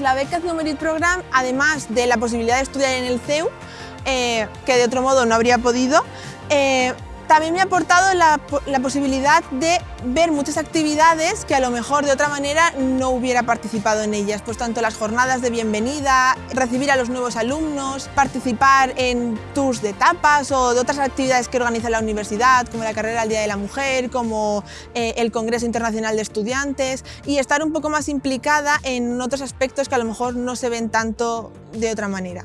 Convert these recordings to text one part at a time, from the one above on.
la beca Merit Program, además de la posibilidad de estudiar en el CEU, eh, que de otro modo no habría podido, eh, también me ha aportado la, posibilidad de ver muchas actividades que a lo mejor de otra manera no hubiera participado en ellas, pues tanto las jornadas de bienvenida, recibir a los nuevos alumnos, participar en tours de etapas o de otras actividades que organiza la universidad, como la carrera al Día de la Mujer, como eh, el Congreso Internacional de Estudiantes y estar un poco más implicada en otros aspectos que a lo mejor no se ven tanto de otra manera.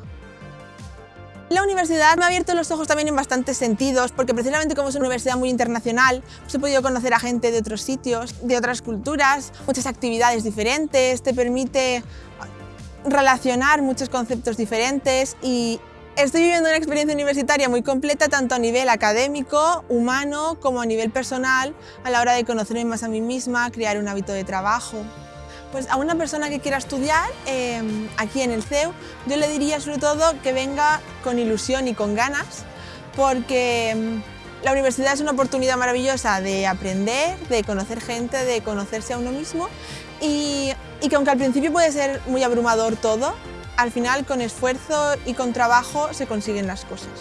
La universidad me ha abierto los ojos también en bastantes sentidos, porque precisamente como es una universidad muy internacional, pues he podido conocer a gente de otros sitios, de otras culturas, muchas actividades diferentes, te permite relacionar muchos conceptos diferentes y estoy viviendo una experiencia universitaria muy completa tanto a nivel académico, humano, como a nivel personal, a la hora de conocerme más a mí misma, crear un hábito de trabajo. Pues a una persona que quiera estudiar em, aquí en el CEU, yo le diría sobre todo que venga con ilusión y con ganas, porque em, la universidad es una oportunidad maravillosa de aprender, de conocer gente, de conocerse a uno mismo y, y que aunque al principio puede ser muy abrumador todo, al final con esfuerzo y con trabajo se consiguen las cosas.